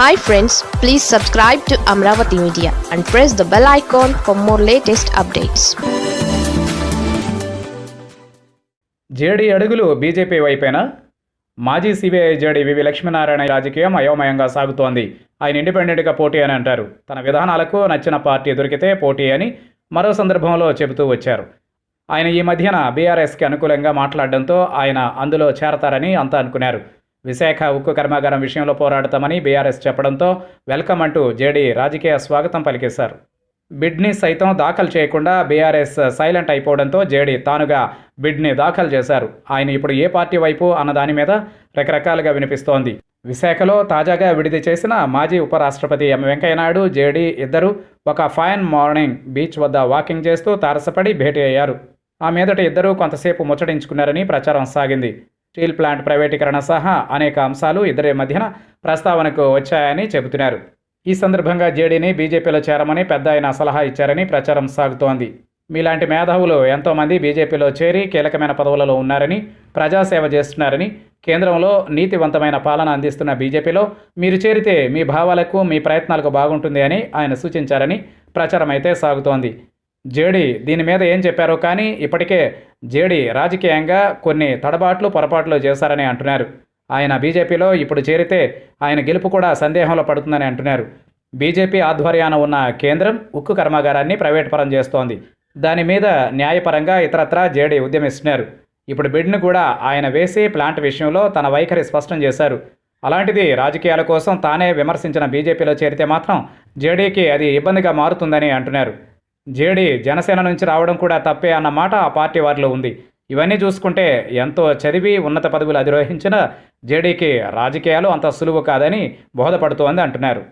Hi friends please subscribe to Amaravati media and press the bell icon for more latest updates JD అడుగులు BJP వైపేనా? మాజీ CBI JD వివి లక్ష్మీనారాయణ రాజకీయం అయోమయంగా సాగుతోంది. ఆయన ఇండిపెండెంట్గా పోటీ అని అంటారు. తన విధానాలకు నచ్చిన పార్టీ దొరికితే పోటీ అని మరో సందర్భంలో చెబుతూ వచ్చారు. ఆయన ఈ మధ్యన బీఆర్ఎస్కి అనుకూలంగా మాట్లాడడంతో ఆయన అందులో చేరతారని అంతా అనుకున్నారు. విశాఖ ఉక్కు కర్మాగారం విషయంలో పోరాడతామని బీఆర్ఎస్ చెప్పడంతో వెల్కమ్ అంటూ జేడీ రాజకీయ స్వాగతం పలికేశారు. బిడ్ని సైతం దాఖలు చేయకుండా బీఆర్ఎస్ సైలెంట్ అయిపోవడంతో జేడీ తానుగా బిడ్ని దాఖలు చేశారు. ఆయన ఇప్పుడు ఏ పార్టీ వైపు అన్న దాని మీద రకరకాలుగా వినిపిస్తోంది. విశాఖలో తాజాగా విడుదల చేసిన మాజీ ఉపరాష్ట్రపతి ఎం వెంకయ్యనాయుడు జేడీ ఇద్దరు ఒక ఫైన్ మార్నింగ్ బీచ్ వద్ద వాకింగ్ చేస్తూ తారసపడి భేటీ అయ్యారు. ఆ మీదట ఇద్దరూ కొంతసేపు ముచ్చటించుకున్నారని ప్రచారం సాగింది. స్టీల్ ప్లాంట్ ప్రైవేటీకరణ సహా అనేక అంశాలు ఇద్దరి మధ్యన ప్రస్తావనకు వచ్చాయని చెబుతున్నారు. ఈ సందర్భంగా జేడీని బీజేపీలో చేరమని పెద్ద ఆయన సలహా ఇచ్చారని ప్రచారం సాగుతోంది. మీలాంటి మేధావులు ఎంతోమంది బీజేపీలో చేరి కీలకమైన పదవులలో ఉన్నారని ప్రజాసేవ చేస్తున్నారని కేంద్రంలో నీతివంతమైన పాలన అందిస్తున్న బీజేపీలో మీరు చేరితే మీ భావాలకు మీ ప్రయత్నాలకు బాగుంటుంది అని ఆయన సూచించారని ప్రచారం అయితే సాగుతోంది. జేడీ దీని మీద ఏం చెప్పారో కానీ ఇప్పటికే జేడీ రాజకీయంగా కొన్ని తడబాట్లు పొరపాట్లు చేశారని అంటున్నారు. ఆయన బీజేపీలో ఇప్పుడు చేరితే ఆయన గెలుపు కూడా సందేహంలో పడుతుందని అంటున్నారు. బీజేపీ ఆధ్వర్యాన ఉన్న కేంద్రం ఉక్కు కర్మాగారాన్ని ప్రైవేట్ పరం చేస్తోంది. దాని మీద న్యాయపరంగా ఇతరత్రా జేడీ ఉద్యమిస్తున్నారు. ఇప్పుడు బిడ్ను కూడా ఆయన వేసి ప్లాంట్ విషయంలో తన వైఖరి స్పష్టం చేశారు. అలాంటిది రాజకీయాల కోసం తానే విమర్శించిన బీజేపీలో చేరితే మాత్రం జేడీకి అది ఇబ్బందిగా మారుతుందని అంటున్నారు. జేడీ జనసేన నుంచి రావడం కూడా తప్పే అన్న మాట ఆ పార్టీ వారిలో ఉంది. ఇవన్నీ చూసుకుంటే ఎంతో చదివి ఉన్నత పదవులు అధిరోహించిన జేడీకి రాజకీయాలు అంత సులువు కాదని బోధపడుతోంది అంటున్నారు.